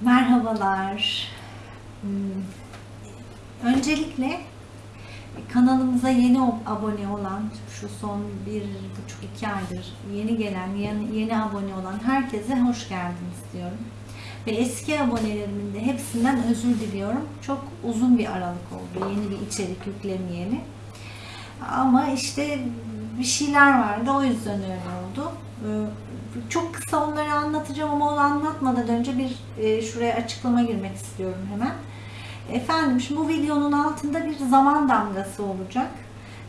Merhabalar. Hmm, Öncelikle kanalımıza yeni abone olan, şu son bir buçuk iki aydır yeni gelen, yeni, yeni abone olan herkese hoş geldiniz diyorum. Ve eski abonelerimin de hepsinden özür diliyorum. Çok uzun bir aralık oldu yeni bir içerik yüklemeyeli. Ama işte bir şeyler vardı o yüzden öyle oldu. Çok kısa onları anlatacağım ama onu anlatmadan önce bir e, şuraya açıklama girmek istiyorum hemen. Efendim şimdi bu videonun altında bir zaman damgası olacak.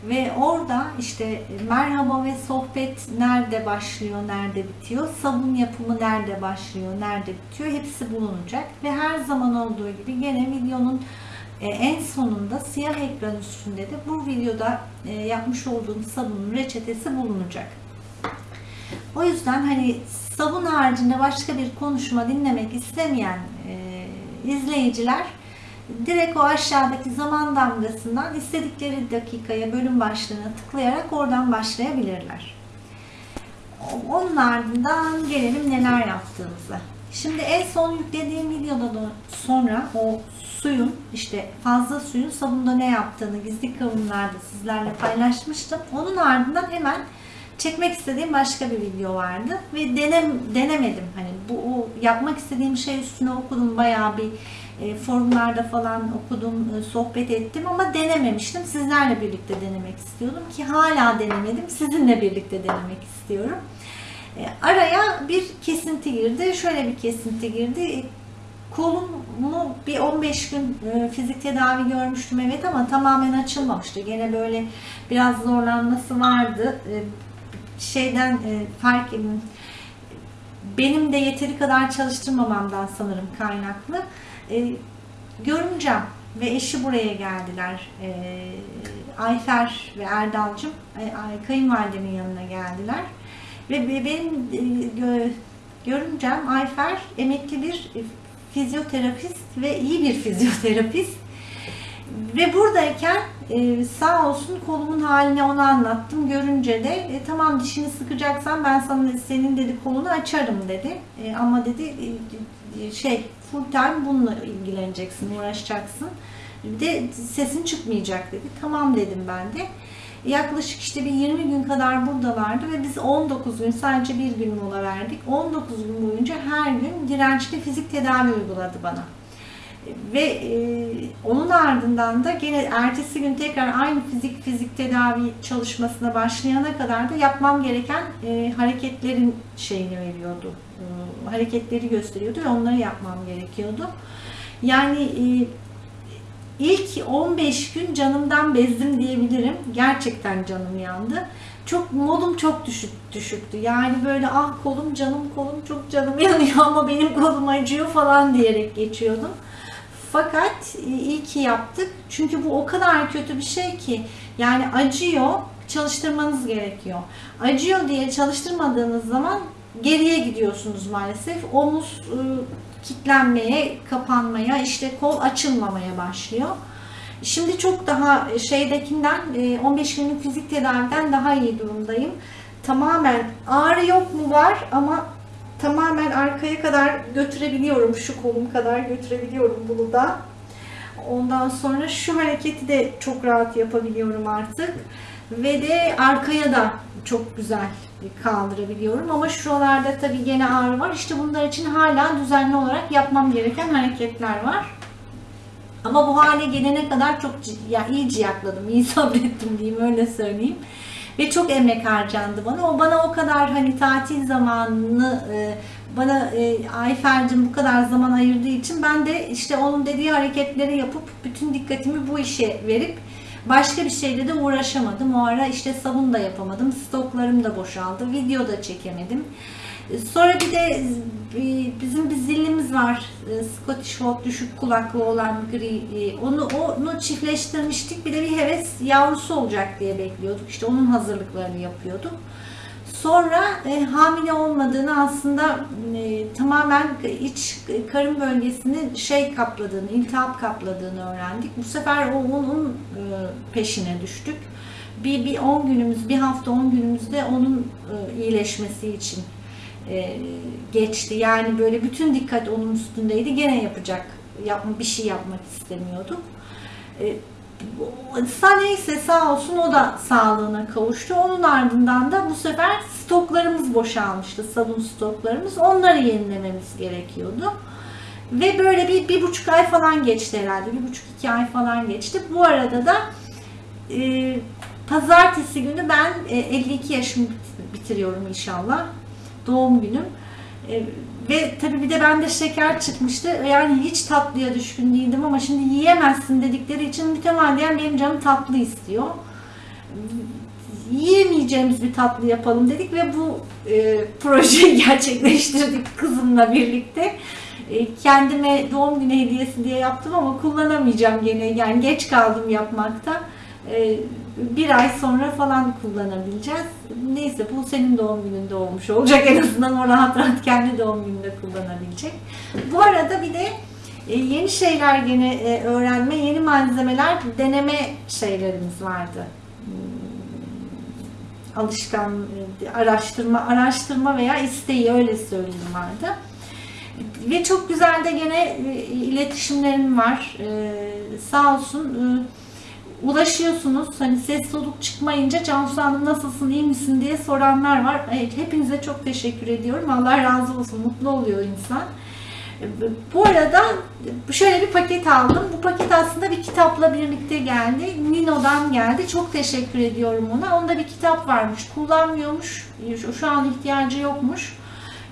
Ve orada işte merhaba ve sohbet nerede başlıyor, nerede bitiyor, sabun yapımı nerede başlıyor, nerede bitiyor hepsi bulunacak. Ve her zaman olduğu gibi gene videonun e, en sonunda siyah ekran üstünde de bu videoda e, yapmış olduğum sabunun reçetesi bulunacak. O yüzden hani sabun haricinde başka bir konuşma dinlemek istemeyen e, izleyiciler direkt o aşağıdaki zaman damgasından istedikleri dakikaya bölüm başlığına tıklayarak oradan başlayabilirler. Onun ardından gelelim neler yaptığımıza. Şimdi en son yüklediğim videoda da sonra o suyun işte fazla suyun sabunda ne yaptığını gizli kavimlerde sizlerle paylaşmıştım. Onun ardından hemen çekmek istediğim başka bir video vardı ve denem denemedim. Hani bu yapmak istediğim şey üstüne okudum bayağı bir e, forumlarda falan okudum, e, sohbet ettim ama denememiştim. Sizlerle birlikte denemek istiyordum ki hala denemedim. Sizinle birlikte denemek istiyorum. E, araya bir kesinti girdi. Şöyle bir kesinti girdi. E, Kolumu bir 15 gün e, fizik tedavi görmüştüm evet ama tamamen açılmamıştı. Gene böyle biraz zorlanması vardı. E, şeyden e, fark benim de yeteri kadar çalıştırmamamdan sanırım kaynaklı. E, görümcem ve eşi buraya geldiler. E, Ayfer ve Erdal'cım e, ay- kayınvalidemin yanına geldiler. Ve be- benim e, gö- görümcem Ayfer emekli bir fizyoterapist ve iyi bir fizyoterapist. Ve buradayken e, sağ olsun kolumun halini ona anlattım. Görünce de e, tamam dişini sıkacaksan ben sana senin dedi kolunu açarım dedi. E, ama dedi e, e, şey full time bununla ilgileneceksin, uğraşacaksın. Bir de sesin çıkmayacak dedi. Tamam dedim ben de. Yaklaşık işte bir 20 gün kadar buradalardı ve biz 19 gün sadece bir gün mola verdik. 19 gün boyunca her gün dirençli fizik tedavi uyguladı bana. Ve e, onun ardından da gene ertesi gün tekrar aynı fizik fizik tedavi çalışmasına başlayana kadar da yapmam gereken e, hareketlerin şeyini veriyordu. E, hareketleri gösteriyordu ve onları yapmam gerekiyordu. Yani e, ilk 15 gün canımdan bezdim diyebilirim. Gerçekten canım yandı. Çok modum çok düşük düşüktü. Yani böyle ah kolum canım kolum çok canım yanıyor ama benim kolum acıyor falan diyerek geçiyordum. Fakat e, iyi ki yaptık. Çünkü bu o kadar kötü bir şey ki yani acıyor, çalıştırmanız gerekiyor. Acıyor diye çalıştırmadığınız zaman geriye gidiyorsunuz maalesef. Omuz e, kitlenmeye, kapanmaya, işte kol açılmamaya başlıyor. Şimdi çok daha şeydekinden e, 15 günlük fizik tedaviden daha iyi durumdayım. Tamamen ağrı yok mu var ama tamamen arkaya kadar götürebiliyorum. Şu kolum kadar götürebiliyorum bunu da. Ondan sonra şu hareketi de çok rahat yapabiliyorum artık. Ve de arkaya da çok güzel kaldırabiliyorum. Ama şuralarda tabii gene ağrı var. İşte bunlar için hala düzenli olarak yapmam gereken hareketler var. Ama bu hale gelene kadar çok ya iyi ciyakladım, iyi sabrettim diyeyim öyle söyleyeyim. Ve çok emek harcandı bana. O bana o kadar hani tatil zamanını e, bana e, Ayfer'cim bu kadar zaman ayırdığı için ben de işte onun dediği hareketleri yapıp bütün dikkatimi bu işe verip başka bir şeyle de uğraşamadım. O ara işte sabun da yapamadım. Stoklarım da boşaldı. Video da çekemedim. Sonra bir de bizim bir zillimiz var. E, Scottish Fold düşük kulaklı olan gri. e, Onu onu çiftleştirmiştik. Bir de bir heves yavrusu olacak diye bekliyorduk. İşte onun hazırlıklarını yapıyorduk. Sonra e, hamile olmadığını aslında e, tamamen iç karın bölgesini şey kapladığını, iltihap kapladığını öğrendik. Bu sefer o onun e, peşine düştük. Bir, bir 10 günümüz, bir hafta 10 günümüzde onun e, iyileşmesi için e, geçti. Yani böyle bütün dikkat onun üstündeydi. Gene yapacak, yapma bir şey yapmak istemiyordu. E, neyse sağ olsun o da sağlığına kavuştu. Onun ardından da bu sefer stoklarımız boşalmıştı. Sabun stoklarımız. Onları yenilememiz gerekiyordu. Ve böyle bir, bir buçuk ay falan geçti herhalde. Bir buçuk iki ay falan geçti. Bu arada da e, pazartesi günü ben e, 52 yaşımı bitiriyorum inşallah. Doğum günüm. E, ve tabii bir de bende şeker çıkmıştı. Yani hiç tatlıya düşkün değildim ama şimdi yiyemezsin dedikleri için mütemadiyen benim canım tatlı istiyor. Yiyemeyeceğimiz bir tatlı yapalım dedik ve bu e, projeyi gerçekleştirdik kızımla birlikte. E, kendime doğum günü hediyesi diye yaptım ama kullanamayacağım gene. Yani geç kaldım yapmakta. E, bir ay sonra falan kullanabileceğiz. Neyse bu senin doğum gününde olmuş olacak. En azından o rahat rahat kendi doğum gününde kullanabilecek. Bu arada bir de e, yeni şeyler gene e, öğrenme, yeni malzemeler deneme şeylerimiz vardı. Hmm, alışkan e, araştırma, araştırma veya isteği öyle söyleyeyim vardı. Ve çok güzel de gene iletişimlerim var. Sağ olsun ulaşıyorsunuz. Hani ses soluk çıkmayınca Cansu Hanım nasılsın, iyi misin diye soranlar var. Evet, hepinize çok teşekkür ediyorum. Allah razı olsun. Mutlu oluyor insan. Bu arada şöyle bir paket aldım. Bu paket aslında bir kitapla birlikte geldi. Nino'dan geldi. Çok teşekkür ediyorum ona. Onda bir kitap varmış. Kullanmıyormuş. Şu an ihtiyacı yokmuş.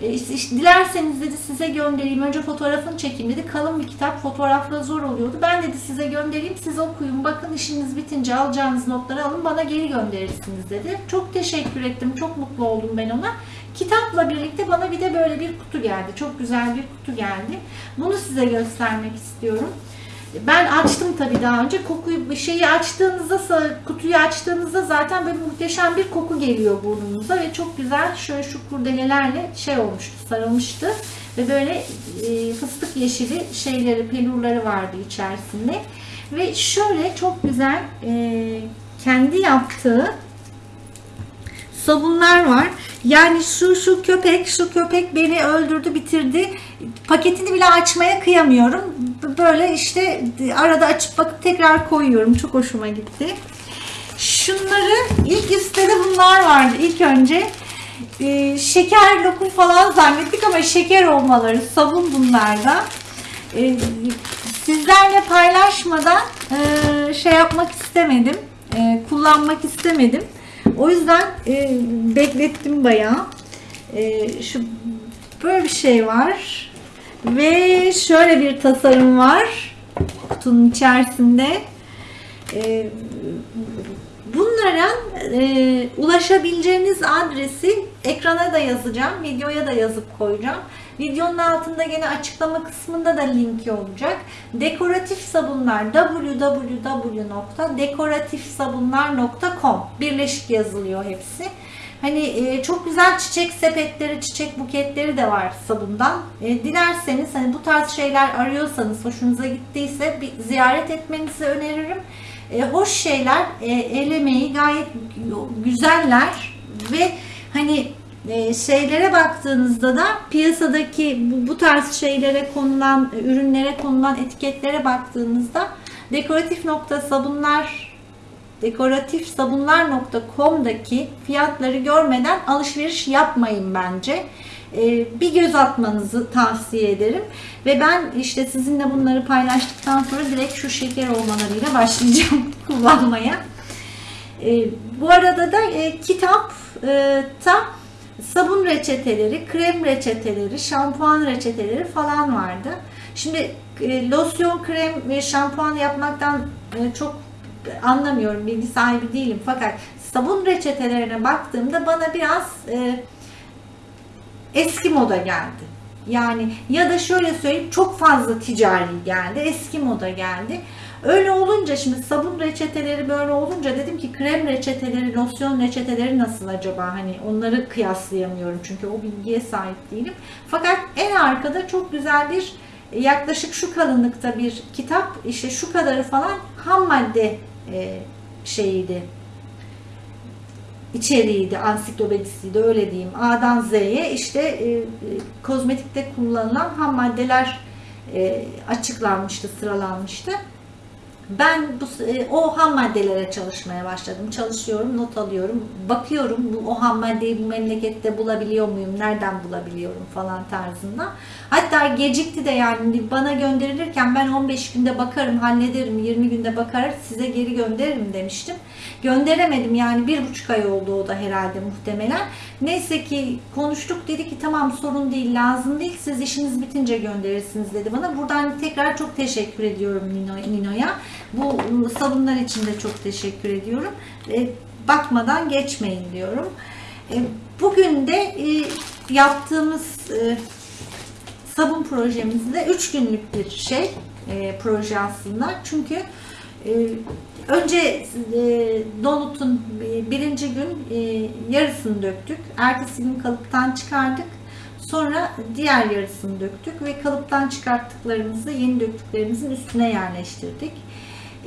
E, dilerseniz dedi size göndereyim. Önce fotoğrafını çekeyim dedi. Kalın bir kitap fotoğrafla zor oluyordu. Ben dedi size göndereyim. Siz okuyun. Bakın işiniz bitince alacağınız notları alın. Bana geri gönderirsiniz dedi. Çok teşekkür ettim. Çok mutlu oldum ben ona. Kitapla birlikte bana bir de böyle bir kutu geldi. Çok güzel bir kutu geldi. Bunu size göstermek istiyorum. Ben açtım tabii daha önce. Kokuyu şeyi açtığınızda kutuyu açtığınızda zaten böyle muhteşem bir koku geliyor burnunuza ve çok güzel şöyle şu kurdelelerle şey olmuştu, sarılmıştı ve böyle e, fıstık yeşili şeyleri, pelurları vardı içerisinde. Ve şöyle çok güzel e, kendi yaptığı sabunlar var. Yani şu şu köpek, şu köpek beni öldürdü, bitirdi. Paketini bile açmaya kıyamıyorum. Böyle işte arada açıp bakıp tekrar koyuyorum. Çok hoşuma gitti. Şunları ilk listede bunlar vardı ilk önce. Ee, şeker lokum falan zannettik ama şeker olmaları sabun bunlarda. Ee, sizlerle paylaşmadan e, şey yapmak istemedim. E, kullanmak istemedim. O yüzden e, beklettim bayağı. E, şu böyle bir şey var. Ve şöyle bir tasarım var. Kutunun içerisinde. E, bunlara e, ulaşabileceğiniz adresi ekrana da yazacağım. Videoya da yazıp koyacağım. Videonun altında gene açıklama kısmında da linki olacak. Dekoratif sabunlar www.dekoratifsabunlar.com Birleşik yazılıyor hepsi. Hani e, çok güzel çiçek sepetleri, çiçek buketleri de var sabundan. E, dilerseniz hani bu tarz şeyler arıyorsanız, hoşunuza gittiyse bir ziyaret etmenizi öneririm. E, hoş şeyler, e, el emeği gayet güzeller ve hani e, şeylere baktığınızda da piyasadaki bu, tarz şeylere konulan ürünlere konulan etiketlere baktığınızda dekoratif nokta sabunlar dekoratifsabunlar.com'daki fiyatları görmeden alışveriş yapmayın bence. E, bir göz atmanızı tavsiye ederim. Ve ben işte sizinle bunları paylaştıktan sonra direkt şu şeker olmalarıyla başlayacağım kullanmaya. E, bu arada da kitapta sabun reçeteleri, krem reçeteleri, şampuan reçeteleri falan vardı. Şimdi e, losyon, krem ve şampuan yapmaktan e, çok anlamıyorum, bilgi sahibi değilim. Fakat sabun reçetelerine baktığımda bana biraz e, eski moda geldi. Yani ya da şöyle söyleyeyim çok fazla ticari geldi, eski moda geldi. Öyle olunca şimdi sabun reçeteleri böyle olunca dedim ki krem reçeteleri, losyon reçeteleri nasıl acaba? Hani onları kıyaslayamıyorum çünkü o bilgiye sahip değilim. Fakat en arkada çok güzel bir yaklaşık şu kalınlıkta bir kitap işte şu kadarı falan ham madde e, şeyiydi içeriğiydi, ansiklopedisiydi öyle diyeyim. A'dan Z'ye işte e, e, kozmetikte kullanılan ham maddeler e, açıklanmıştı, sıralanmıştı. Ben bu, e, o ham maddelere çalışmaya başladım. Çalışıyorum, not alıyorum. Bakıyorum bu o ham maddeyi bu memlekette bulabiliyor muyum? Nereden bulabiliyorum falan tarzında. Hatta gecikti de yani bana gönderilirken ben 15 günde bakarım, hallederim, 20 günde bakar size geri gönderirim demiştim. Gönderemedim yani bir buçuk ay oldu o da herhalde muhtemelen. Neyse ki konuştuk dedi ki tamam sorun değil lazım değil siz işiniz bitince gönderirsiniz dedi bana. Buradan tekrar çok teşekkür ediyorum Nino, Nino'ya. Bu sabunlar için de çok teşekkür ediyorum. E, bakmadan geçmeyin diyorum. E, bugün de e, yaptığımız sabun projemizde 3 günlük bir şey proje aslında. Çünkü önce e, donutun e, birinci gün e, yarısını döktük. Ertesi gün kalıptan çıkardık. Sonra diğer yarısını döktük ve kalıptan çıkarttıklarımızı yeni döktüklerimizin üstüne yerleştirdik.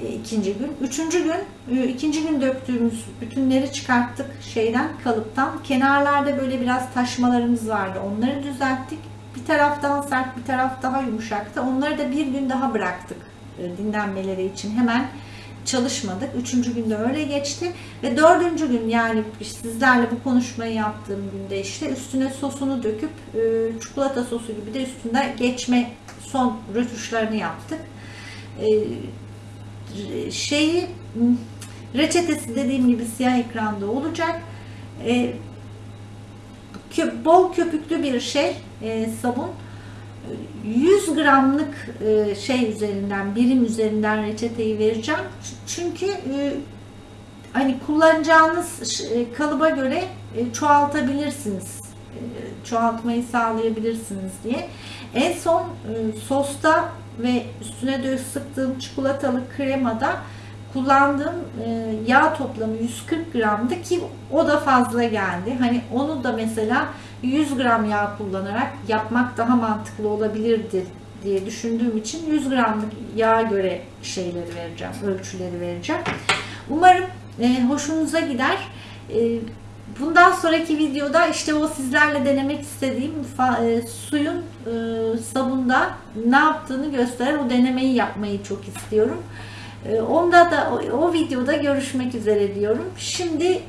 E, ikinci gün. Üçüncü gün, e, ikinci gün döktüğümüz bütünleri çıkarttık şeyden, kalıptan. Kenarlarda böyle biraz taşmalarımız vardı. Onları düzelttik. Bir taraftan sert, bir taraf daha yumuşaktı. Onları da bir gün daha bıraktık e, dinlenmeleri için. Hemen çalışmadık. Üçüncü günde öyle geçti. Ve dördüncü gün yani sizlerle bu konuşmayı yaptığım günde işte üstüne sosunu döküp çikolata sosu gibi de üstünde geçme son rötuşlarını yaptık. Şeyi reçetesi dediğim gibi siyah ekranda olacak. Bol köpüklü bir şey sabun. 100 gramlık şey üzerinden, birim üzerinden reçeteyi vereceğim. Çünkü hani kullanacağınız kalıba göre çoğaltabilirsiniz. Çoğaltmayı sağlayabilirsiniz diye. En son sosta ve üstüne de sıktığım çikolatalı kremada kullandığım yağ toplamı 140 gramdı ki o da fazla geldi. Hani onu da mesela 100 gram yağ kullanarak yapmak daha mantıklı olabilirdi diye düşündüğüm için 100 gramlık yağa göre şeyleri vereceğim, ölçüleri vereceğim. Umarım e, hoşunuza gider. E, bundan sonraki videoda işte o sizlerle denemek istediğim e, suyun e, sabunda ne yaptığını gösteren o denemeyi yapmayı çok istiyorum. E, onda da o, o videoda görüşmek üzere diyorum. Şimdi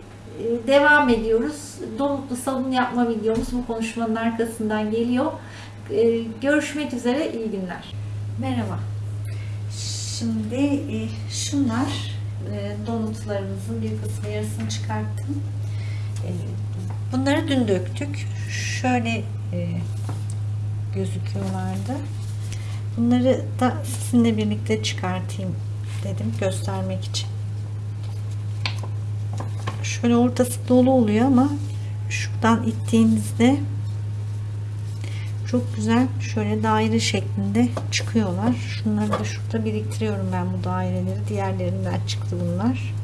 devam ediyoruz. Donutlu sabun yapma videomuz bu konuşmanın arkasından geliyor. Ee, görüşmek üzere, iyi günler. Merhaba. Şimdi e, şunlar e, donutlarımızın bir kısmı yarısını çıkarttım. E, bunları dün döktük. Şöyle gözüküyorlardı. Bunları da sizinle birlikte çıkartayım dedim göstermek için. Şöyle ortası dolu oluyor ama şuradan ittiğinizde çok güzel şöyle daire şeklinde çıkıyorlar. Şunları da şurada biriktiriyorum ben bu daireleri. Diğerlerinden çıktı bunlar.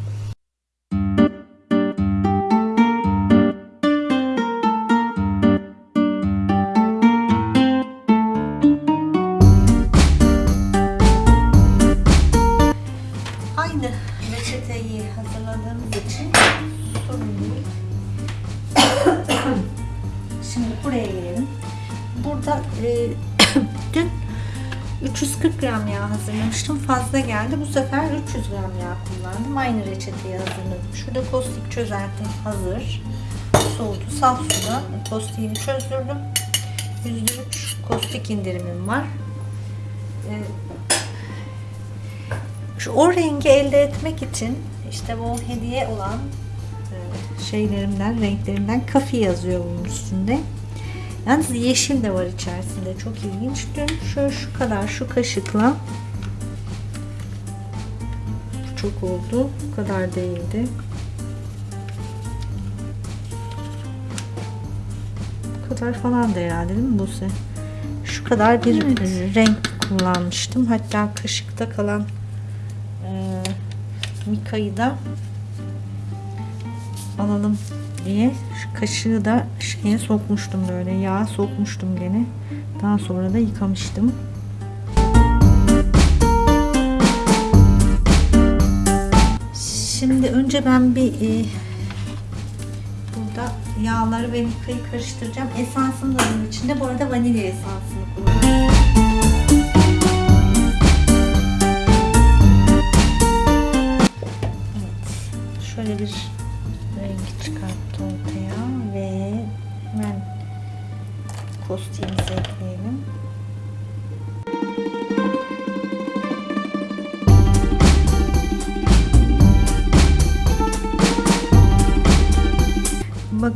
500 gram yağ kullandım. Aynı reçeteyi hazırladım. Şurada kostik çözeltim hazır. Soğudu. Saf suda kostiğimi çözdürdüm. %3 kostik indirimim var. Ee, şu o rengi elde etmek için işte bu hediye olan e, şeylerimden, renklerimden kafi yazıyor bunun üstünde. Yalnız yeşil de var içerisinde. Çok ilginç. Dün şöyle şu kadar şu kaşıkla çok oldu. Bu kadar değildi. Bu kadar falan da herhalde değil mi Buse? Şu kadar bir evet. renk kullanmıştım. Hatta kaşıkta kalan e, Mika'yı da alalım diye şu kaşığı da şeye sokmuştum böyle yağ sokmuştum gene daha sonra da yıkamıştım şimdi önce ben bir e, Burada yağları ve mikayı karıştıracağım. Esansım da bunun içinde. Bu arada vanilya esansını kullanıyorum. Evet. Şöyle bir renk çıkarttı ortaya ve hemen kostimizi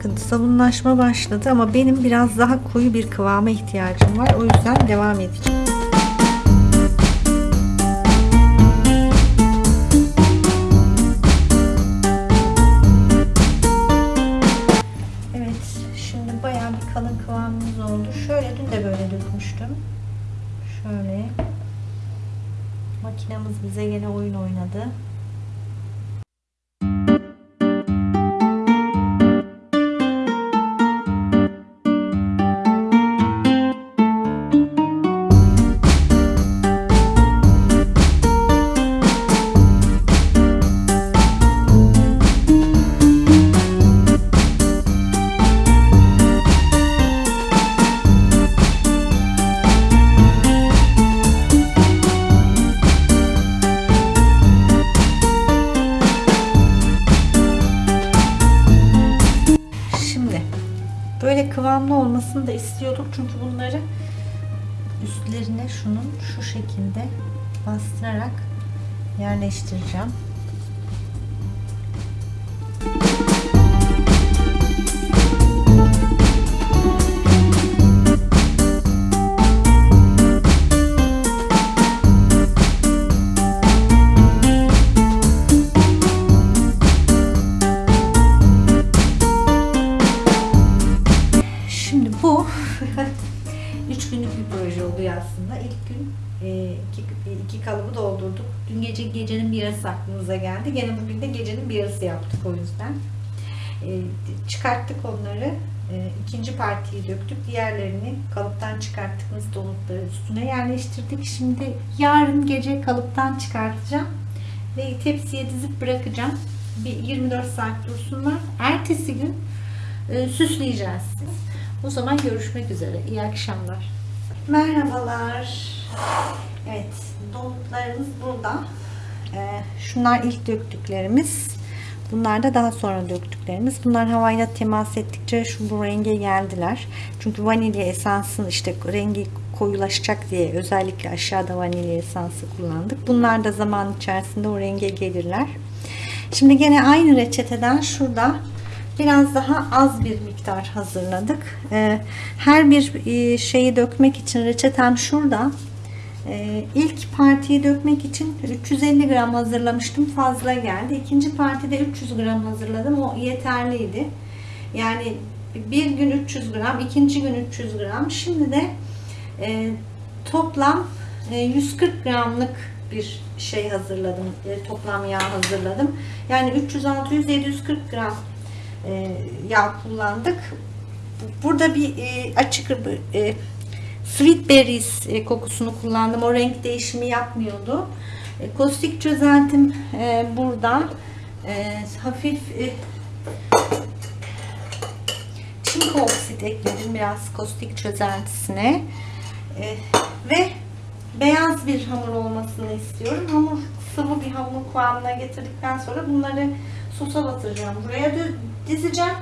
Bakın sabunlaşma başladı ama benim biraz daha koyu bir kıvama ihtiyacım var. O yüzden devam edeceğim. Yerleştireceğim. Şimdi aklımıza geldi. Gene bugün de gecenin bir yarısı yaptık o yüzden. E, çıkarttık onları. E, ikinci partiyi döktük. Diğerlerini kalıptan çıkarttığımız donutları üstüne yerleştirdik. Şimdi yarın gece kalıptan çıkartacağım. Ve tepsiye dizip bırakacağım. Bir 24 saat dursunlar. Ertesi gün e, süsleyeceğiz. O zaman görüşmek üzere. İyi akşamlar. Merhabalar. Evet, donutlarımız burada. Ee, şunlar ilk döktüklerimiz. Bunlar da daha sonra döktüklerimiz. Bunlar havayla temas ettikçe şu bu renge geldiler. Çünkü vanilya esansın işte rengi koyulaşacak diye özellikle aşağıda vanilya esansı kullandık. Bunlar da zaman içerisinde o renge gelirler. Şimdi gene aynı reçeteden şurada biraz daha az bir miktar hazırladık. Ee, her bir e, şeyi dökmek için reçetem şurada. Ee, ilk partiyi dökmek için 350 gram hazırlamıştım. Fazla geldi. İkinci partide 300 gram hazırladım. O yeterliydi. Yani bir gün 300 gram, ikinci gün 300 gram. Şimdi de e, toplam e, 140 gramlık bir şey hazırladım. E, toplam yağ hazırladım. Yani 300, 600, 740 gram e, yağ kullandık. Burada bir e, açık e, sweet berries e, kokusunu kullandım. O renk değişimi yapmıyordu. E, kostik çözeltim e, burada. Hafif çinko oksit ekledim biraz kostik çözeltisine. Ve beyaz bir hamur olmasını istiyorum. Hamur sıvı bir hamur kıvamına getirdikten sonra bunları sosa batıracağım. Buraya dizeceğim.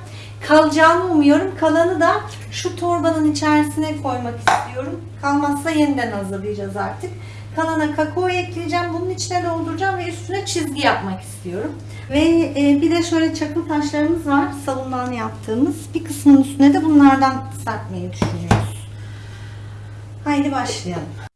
Kalacağını umuyorum. Kalanı da şu torbanın içerisine koymak istiyorum. Kalmazsa yeniden hazırlayacağız artık. Kalana kakao ekleyeceğim. Bunun içine dolduracağım ve üstüne çizgi yapmak istiyorum. Ve e, bir de şöyle çakıl taşlarımız var. Savundan yaptığımız. Bir kısmının üstüne de bunlardan serpmeyi düşünüyoruz. Haydi başlayalım.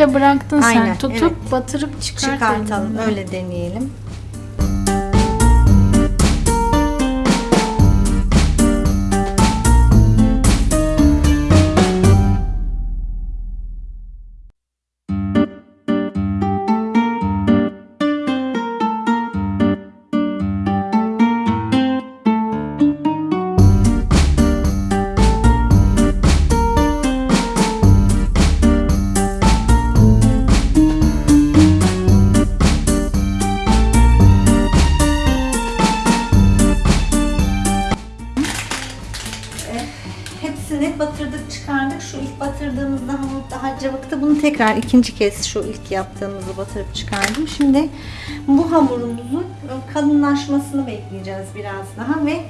Öyle bıraktın Aynen, sen. Tutup evet. batırıp çıkart. Çıkartalım. elinden. Öyle deneyelim. Batırdığımızda hamur daha cıvıktı. Bunu tekrar ikinci kez şu ilk yaptığımızı batırıp çıkardım. Şimdi bu hamurumuzun kalınlaşmasını bekleyeceğiz biraz daha ve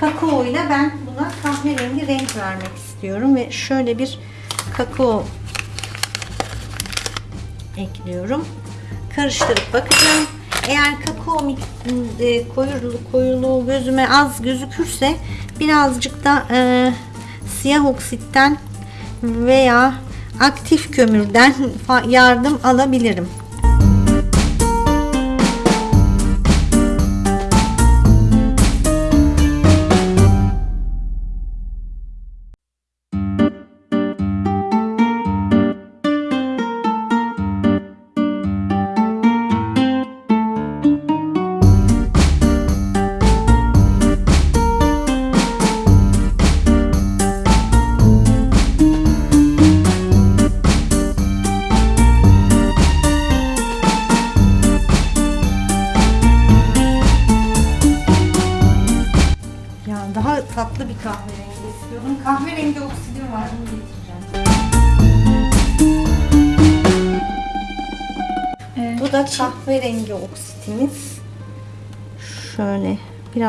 kakao ile ben buna kahverengi renk vermek istiyorum ve şöyle bir kakao ekliyorum. Karıştırıp bakacağım. Eğer kakao e, koyulu, koyuluğu gözüme az gözükürse birazcık da e, siyah oksitten veya aktif kömürden yardım alabilirim.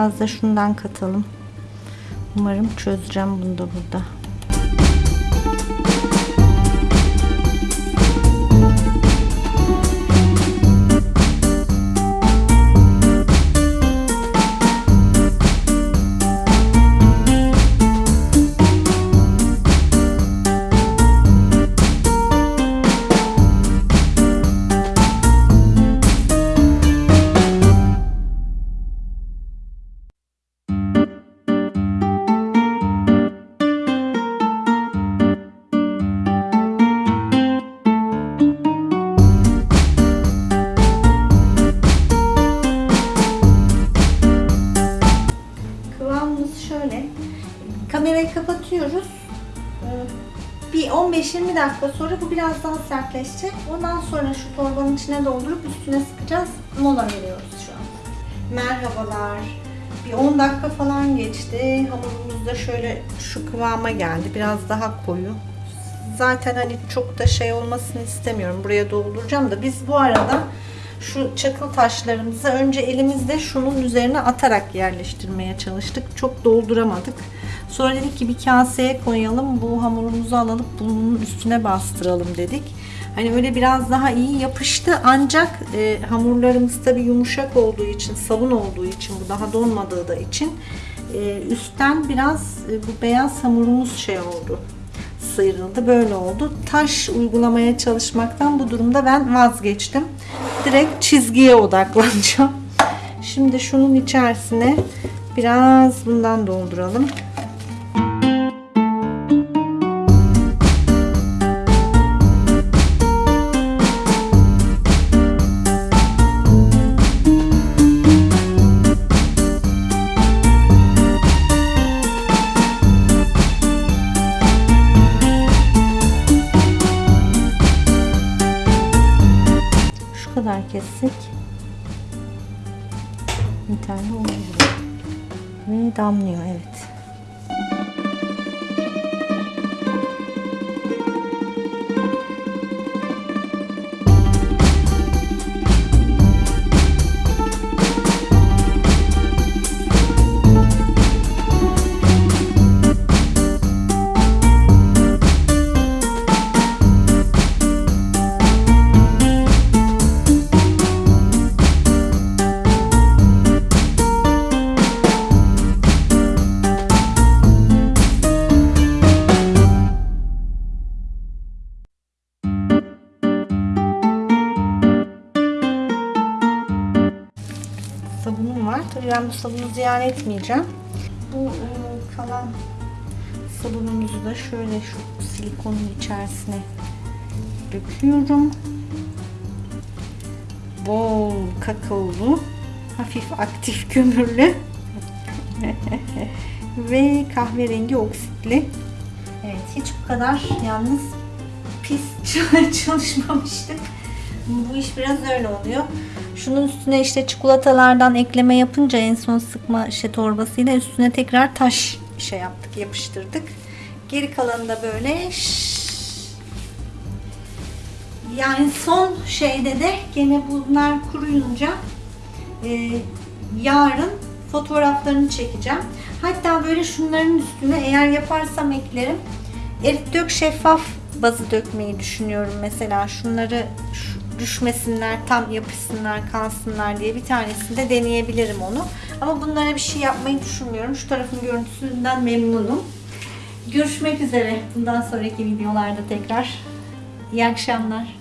Biraz da şundan katalım. Umarım çözeceğim bunu da burada. Biraz daha sertleşecek. Ondan sonra şu torbanın içine doldurup üstüne sıkacağız. Mola veriyoruz şu an. Merhabalar. Bir 10 dakika falan geçti. Hamurumuz da şöyle şu kıvama geldi. Biraz daha koyu. Zaten hani çok da şey olmasını istemiyorum. Buraya dolduracağım da biz bu arada şu çakıl taşlarımızı önce elimizde şunun üzerine atarak yerleştirmeye çalıştık. Çok dolduramadık. Sonra dedik ki bir kaseye koyalım. Bu hamurumuzu alalım bunun üstüne bastıralım dedik. Hani öyle biraz daha iyi yapıştı ancak e, hamurlarımız tabii yumuşak olduğu için, sabun olduğu için bu daha donmadığı da için e, üstten biraz e, bu beyaz hamurumuz şey oldu sıyrıldı. Böyle oldu. Taş uygulamaya çalışmaktan bu durumda ben vazgeçtim. Direkt çizgiye odaklanacağım. Şimdi şunun içerisine biraz bundan dolduralım. Ve damlıyor evet. sabunum ben bu sabunu ziyan etmeyeceğim. Bu e, kalan sabunumuzu da şöyle şu silikonun içerisine döküyorum. Bol kakaolu, hafif aktif kömürlü ve kahverengi oksitli. Evet hiç bu kadar yalnız pis çalışmamıştık. Bu iş biraz öyle oluyor. Şunun üstüne işte çikolatalardan ekleme yapınca en son sıkma şey torbasıyla üstüne tekrar taş şey yaptık, yapıştırdık. Geri kalanı da böyle yani son şeyde de gene bunlar kuruyunca e, yarın fotoğraflarını çekeceğim. Hatta böyle şunların üstüne eğer yaparsam eklerim. Erit dök şeffaf bazı dökmeyi düşünüyorum mesela. Şunları şu- düşmesinler, tam yapışsınlar, kalsınlar diye bir tanesinde deneyebilirim onu. Ama bunlara bir şey yapmayı düşünmüyorum. Şu tarafın görüntüsünden memnunum. Görüşmek üzere bundan sonraki videolarda tekrar. İyi akşamlar.